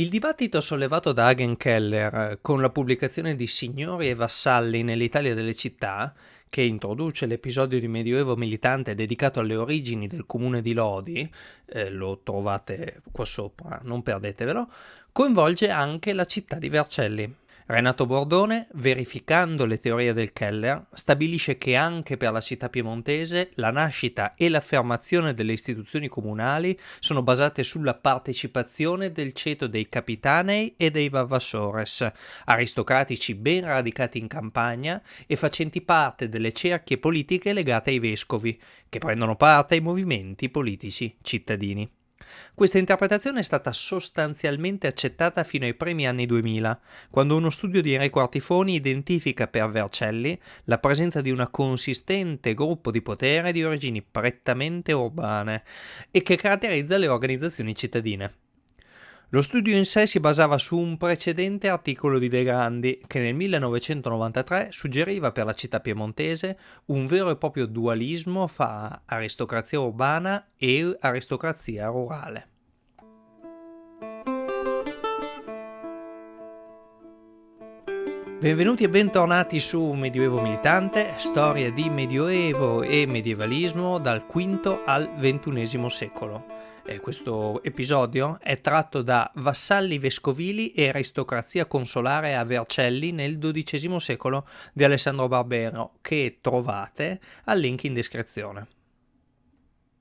Il dibattito sollevato da Hagen Keller eh, con la pubblicazione di Signori e Vassalli nell'Italia delle città, che introduce l'episodio di Medioevo militante dedicato alle origini del comune di Lodi, eh, lo trovate qua sopra, non perdetevelo, coinvolge anche la città di Vercelli. Renato Bordone, verificando le teorie del Keller, stabilisce che anche per la città piemontese la nascita e l'affermazione delle istituzioni comunali sono basate sulla partecipazione del ceto dei capitanei e dei vavassores, aristocratici ben radicati in campagna e facenti parte delle cerchie politiche legate ai vescovi, che prendono parte ai movimenti politici cittadini. Questa interpretazione è stata sostanzialmente accettata fino ai primi anni 2000, quando uno studio di Enrico Artifoni identifica per Vercelli la presenza di un consistente gruppo di potere di origini prettamente urbane e che caratterizza le organizzazioni cittadine. Lo studio in sé si basava su un precedente articolo di De Grandi che nel 1993 suggeriva per la città piemontese un vero e proprio dualismo fra aristocrazia urbana e aristocrazia rurale. Benvenuti e bentornati su Medioevo Militante, storia di Medioevo e medievalismo dal V al XXI secolo eh, questo episodio è tratto da Vassalli vescovili e aristocrazia consolare a Vercelli nel XII secolo di Alessandro Barbero, che trovate al link in descrizione.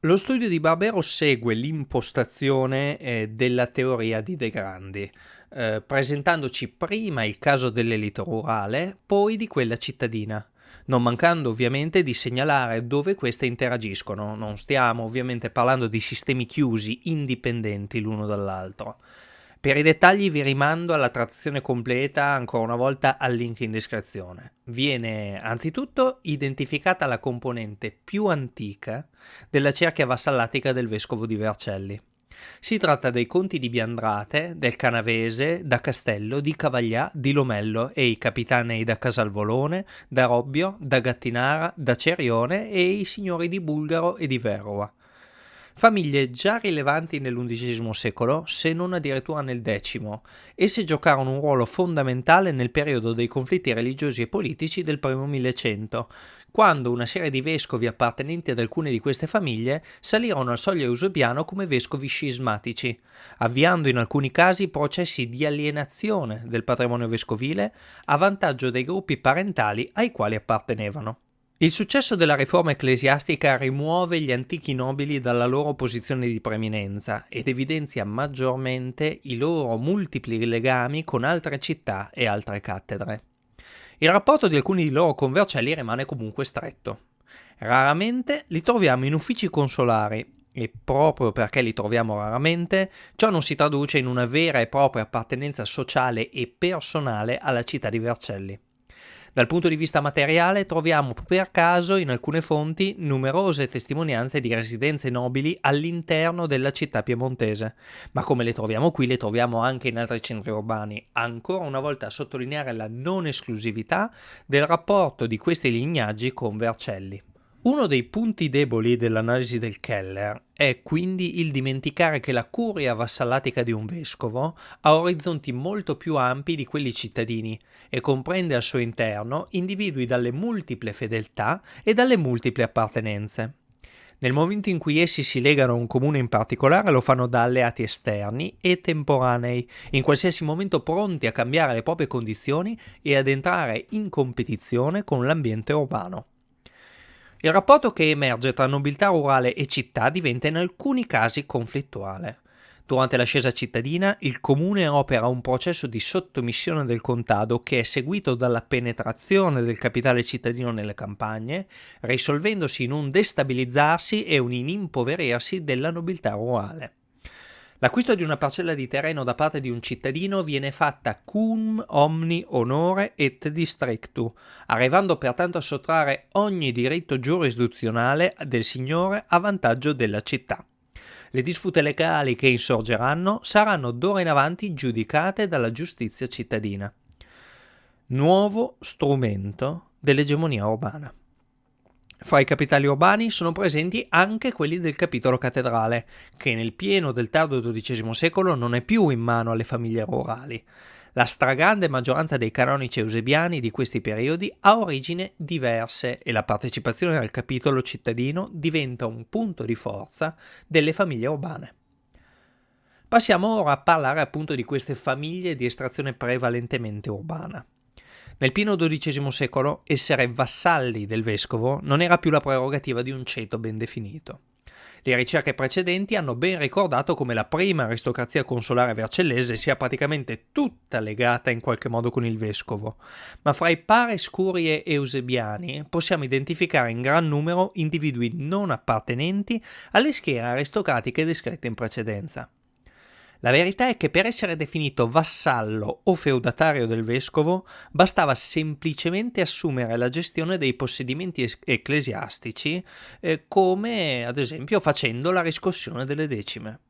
Lo studio di Barbero segue l'impostazione eh, della teoria di De Grandi, eh, presentandoci prima il caso dell'elite rurale, poi di quella cittadina non mancando ovviamente di segnalare dove queste interagiscono. Non stiamo ovviamente parlando di sistemi chiusi, indipendenti l'uno dall'altro. Per i dettagli vi rimando alla trattazione completa ancora una volta al link in descrizione. Viene anzitutto identificata la componente più antica della cerchia vassallatica del vescovo di Vercelli. Si tratta dei conti di Biandrate, del Canavese, da Castello, di Cavaglià, di Lomello e i capitanei da Casalvolone, da Robbio, da Gattinara, da Cerione e i signori di Bulgaro e di Verova famiglie già rilevanti nell'undicesimo secolo, se non addirittura nel X. Esse giocarono un ruolo fondamentale nel periodo dei conflitti religiosi e politici del primo Millecento, quando una serie di vescovi appartenenti ad alcune di queste famiglie salirono al soglio eusebiano come vescovi scismatici, avviando in alcuni casi processi di alienazione del patrimonio vescovile a vantaggio dei gruppi parentali ai quali appartenevano. Il successo della riforma ecclesiastica rimuove gli antichi nobili dalla loro posizione di preeminenza ed evidenzia maggiormente i loro multipli legami con altre città e altre cattedre. Il rapporto di alcuni di loro con Vercelli rimane comunque stretto. Raramente li troviamo in uffici consolari e proprio perché li troviamo raramente, ciò non si traduce in una vera e propria appartenenza sociale e personale alla città di Vercelli. Dal punto di vista materiale troviamo per caso in alcune fonti numerose testimonianze di residenze nobili all'interno della città piemontese, ma come le troviamo qui le troviamo anche in altri centri urbani, ancora una volta a sottolineare la non esclusività del rapporto di questi lignaggi con Vercelli. Uno dei punti deboli dell'analisi del Keller è quindi il dimenticare che la curia vassallatica di un vescovo ha orizzonti molto più ampi di quelli cittadini e comprende al suo interno individui dalle multiple fedeltà e dalle multiple appartenenze. Nel momento in cui essi si legano a un comune in particolare lo fanno da alleati esterni e temporanei, in qualsiasi momento pronti a cambiare le proprie condizioni e ad entrare in competizione con l'ambiente urbano. Il rapporto che emerge tra nobiltà rurale e città diventa in alcuni casi conflittuale. Durante l'ascesa cittadina, il comune opera un processo di sottomissione del contado che è seguito dalla penetrazione del capitale cittadino nelle campagne, risolvendosi in un destabilizzarsi e un impoverirsi della nobiltà rurale. L'acquisto di una parcella di terreno da parte di un cittadino viene fatta cum omni honore et districtu, arrivando pertanto a sottrarre ogni diritto giurisdizionale del signore a vantaggio della città. Le dispute legali che insorgeranno saranno d'ora in avanti giudicate dalla giustizia cittadina. Nuovo strumento dell'egemonia urbana. Fra i capitali urbani sono presenti anche quelli del capitolo cattedrale, che nel pieno del tardo XII secolo non è più in mano alle famiglie rurali. La stragrande maggioranza dei canonici eusebiani di questi periodi ha origini diverse e la partecipazione al capitolo cittadino diventa un punto di forza delle famiglie urbane. Passiamo ora a parlare appunto di queste famiglie di estrazione prevalentemente urbana. Nel pieno XII secolo essere vassalli del vescovo non era più la prerogativa di un ceto ben definito. Le ricerche precedenti hanno ben ricordato come la prima aristocrazia consolare vercellese sia praticamente tutta legata in qualche modo con il vescovo, ma fra i pare scuri e eusebiani possiamo identificare in gran numero individui non appartenenti alle schiere aristocratiche descritte in precedenza. La verità è che per essere definito vassallo o feudatario del vescovo bastava semplicemente assumere la gestione dei possedimenti ecclesiastici eh, come ad esempio facendo la riscossione delle decime.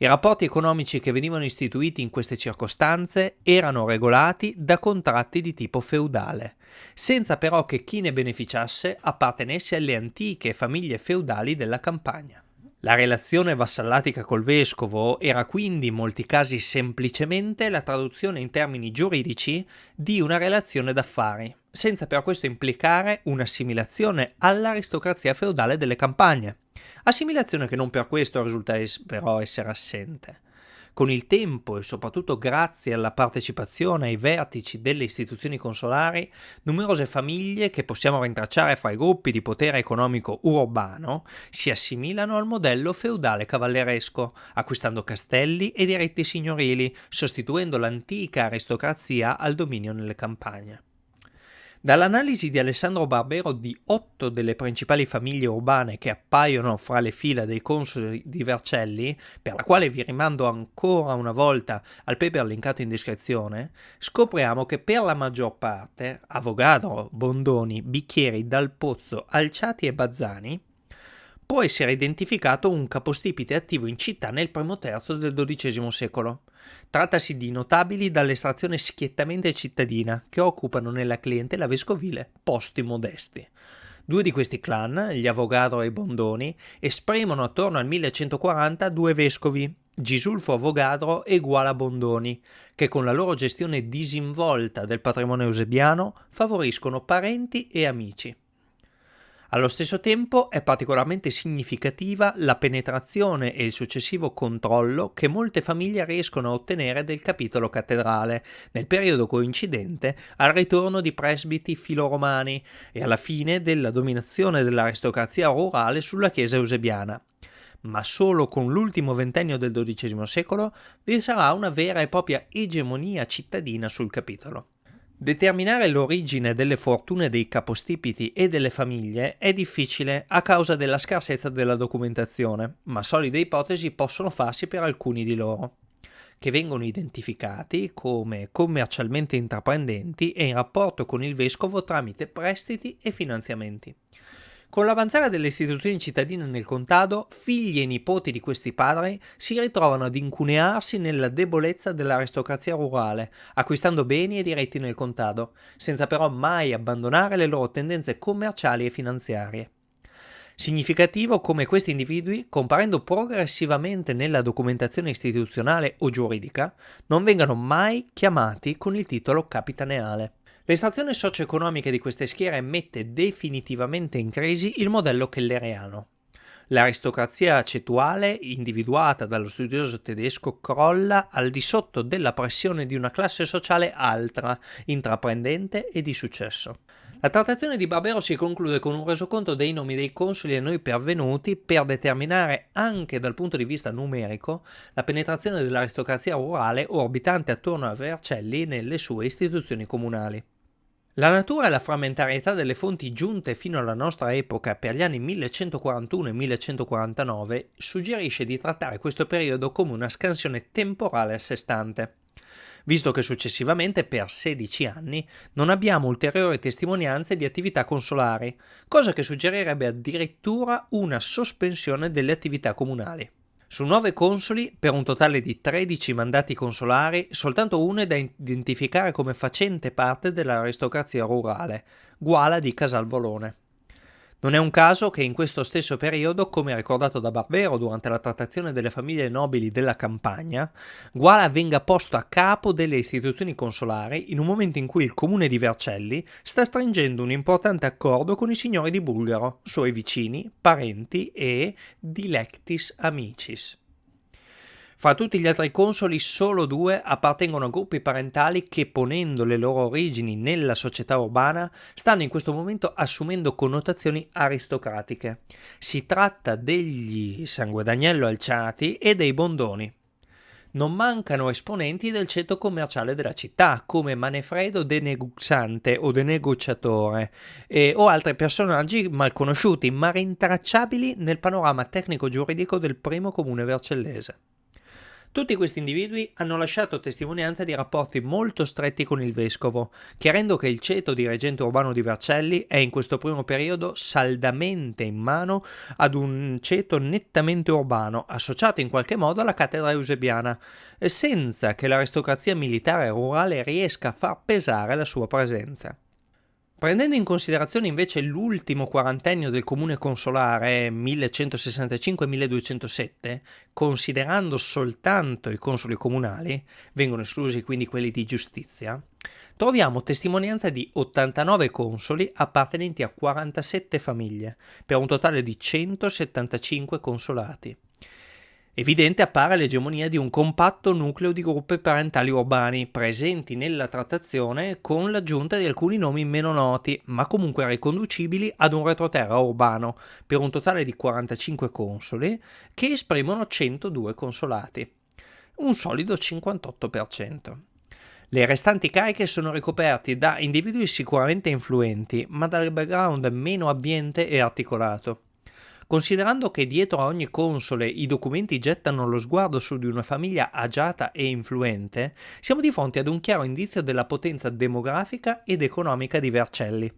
I rapporti economici che venivano istituiti in queste circostanze erano regolati da contratti di tipo feudale, senza però che chi ne beneficiasse appartenesse alle antiche famiglie feudali della campagna. La relazione vassallatica col vescovo era quindi in molti casi semplicemente la traduzione in termini giuridici di una relazione d'affari, senza per questo implicare un'assimilazione all'aristocrazia feudale delle campagne, assimilazione che non per questo risulta però essere assente. Con il tempo e soprattutto grazie alla partecipazione ai vertici delle istituzioni consolari, numerose famiglie che possiamo rintracciare fra i gruppi di potere economico urbano si assimilano al modello feudale cavalleresco, acquistando castelli e diritti signorili, sostituendo l'antica aristocrazia al dominio nelle campagne. Dall'analisi di Alessandro Barbero di otto delle principali famiglie urbane che appaiono fra le fila dei consoli di Vercelli, per la quale vi rimando ancora una volta al paper linkato in descrizione, scopriamo che per la maggior parte Avogadro, Bondoni, Bicchieri, Dal Pozzo, Alciati e Bazzani può essere identificato un capostipite attivo in città nel primo terzo del XII secolo. Trattasi di notabili dall'estrazione schiettamente cittadina che occupano nella clientela vescovile posti modesti. Due di questi clan, gli Avogadro e Bondoni, esprimono attorno al 1140 due vescovi, Gisulfo Avogadro e Guala Bondoni, che con la loro gestione disinvolta del patrimonio eusebiano favoriscono parenti e amici. Allo stesso tempo è particolarmente significativa la penetrazione e il successivo controllo che molte famiglie riescono a ottenere del capitolo cattedrale nel periodo coincidente al ritorno di presbiti filoromani e alla fine della dominazione dell'aristocrazia rurale sulla chiesa eusebiana ma solo con l'ultimo ventennio del XII secolo vi sarà una vera e propria egemonia cittadina sul capitolo. Determinare l'origine delle fortune dei capostipiti e delle famiglie è difficile a causa della scarsezza della documentazione, ma solide ipotesi possono farsi per alcuni di loro, che vengono identificati come commercialmente intraprendenti e in rapporto con il vescovo tramite prestiti e finanziamenti. Con l'avanzare delle istituzioni cittadine nel contado, figli e nipoti di questi padri si ritrovano ad incunearsi nella debolezza dell'aristocrazia rurale, acquistando beni e diritti nel contado, senza però mai abbandonare le loro tendenze commerciali e finanziarie. Significativo come questi individui, comparendo progressivamente nella documentazione istituzionale o giuridica, non vengano mai chiamati con il titolo capitaneale. L'estrazione socio-economica di queste schiere mette definitivamente in crisi il modello kelleriano. L'aristocrazia cetuale, individuata dallo studioso tedesco, crolla al di sotto della pressione di una classe sociale altra, intraprendente e di successo. La trattazione di Barbero si conclude con un resoconto dei nomi dei consoli a noi pervenuti per determinare anche dal punto di vista numerico la penetrazione dell'aristocrazia rurale orbitante attorno a Vercelli nelle sue istituzioni comunali. La natura e la frammentarietà delle fonti giunte fino alla nostra epoca per gli anni 1141 e 1149 suggerisce di trattare questo periodo come una scansione temporale a sé stante, visto che successivamente per 16 anni non abbiamo ulteriori testimonianze di attività consolari, cosa che suggerirebbe addirittura una sospensione delle attività comunali. Su nove consoli, per un totale di 13 mandati consolari, soltanto uno è da identificare come facente parte dell'aristocrazia rurale, Guala di Casalvolone. Non è un caso che in questo stesso periodo, come ricordato da Barbero durante la trattazione delle famiglie nobili della campagna, Guala venga posto a capo delle istituzioni consolari in un momento in cui il comune di Vercelli sta stringendo un importante accordo con i signori di Bulgaro, suoi vicini, parenti e dilectis amicis. Fra tutti gli altri consoli solo due appartengono a gruppi parentali che ponendo le loro origini nella società urbana stanno in questo momento assumendo connotazioni aristocratiche. Si tratta degli Sanguedagnello Alciati e dei Bondoni. Non mancano esponenti del ceto commerciale della città, come Manefredo de Neguxante o de Negociatore, eh, o altri personaggi mal conosciuti ma rintracciabili nel panorama tecnico-giuridico del primo comune vercellese. Tutti questi individui hanno lasciato testimonianza di rapporti molto stretti con il vescovo, chiarendo che il ceto di reggente urbano di Vercelli è in questo primo periodo saldamente in mano ad un ceto nettamente urbano, associato in qualche modo alla cattedra eusebiana, senza che l'aristocrazia militare rurale riesca a far pesare la sua presenza. Prendendo in considerazione invece l'ultimo quarantennio del comune consolare 1165-1207, considerando soltanto i consoli comunali, vengono esclusi quindi quelli di giustizia, troviamo testimonianza di 89 consoli appartenenti a 47 famiglie, per un totale di 175 consolati. Evidente appare l'egemonia di un compatto nucleo di gruppi parentali urbani presenti nella trattazione con l'aggiunta di alcuni nomi meno noti, ma comunque riconducibili ad un retroterra urbano, per un totale di 45 consoli che esprimono 102 consolati, un solido 58%. Le restanti cariche sono ricoperte da individui sicuramente influenti, ma dal background meno abbiente e articolato. Considerando che dietro a ogni console i documenti gettano lo sguardo su di una famiglia agiata e influente, siamo di fronte ad un chiaro indizio della potenza demografica ed economica di Vercelli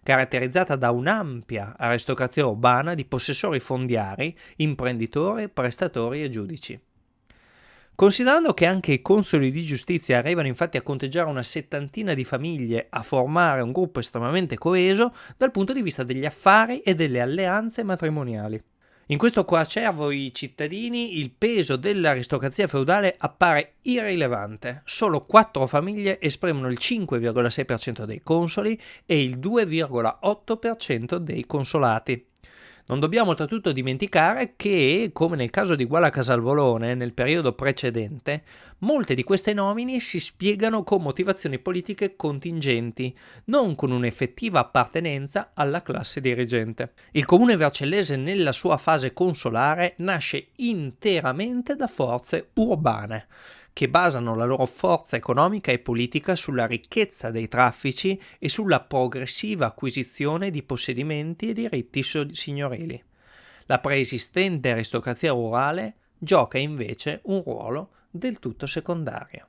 caratterizzata da un'ampia aristocrazia urbana di possessori fondiari, imprenditori, prestatori e giudici. Considerando che anche i consoli di giustizia arrivano infatti a conteggiare una settantina di famiglie a formare un gruppo estremamente coeso dal punto di vista degli affari e delle alleanze matrimoniali. In questo coacervo i cittadini il peso dell'aristocrazia feudale appare irrilevante. Solo quattro famiglie esprimono il 5,6% dei consoli e il 2,8% dei consolati. Non dobbiamo oltretutto dimenticare che, come nel caso di Guala Casalvolone nel periodo precedente, molte di queste nomine si spiegano con motivazioni politiche contingenti, non con un'effettiva appartenenza alla classe dirigente. Il comune vercellese nella sua fase consolare nasce interamente da forze urbane, che basano la loro forza economica e politica sulla ricchezza dei traffici e sulla progressiva acquisizione di possedimenti e diritti signorili. La preesistente aristocrazia rurale gioca invece un ruolo del tutto secondario.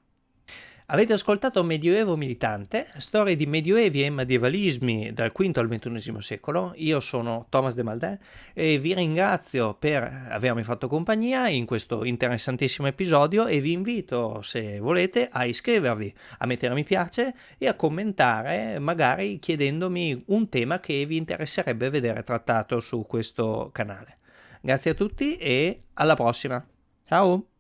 Avete ascoltato Medioevo Militante, storie di medioevi e medievalismi dal V al XXI secolo. Io sono Thomas De Maldè e vi ringrazio per avermi fatto compagnia in questo interessantissimo episodio e vi invito, se volete, a iscrivervi, a mettere mi piace e a commentare, magari chiedendomi un tema che vi interesserebbe vedere trattato su questo canale. Grazie a tutti e alla prossima. Ciao!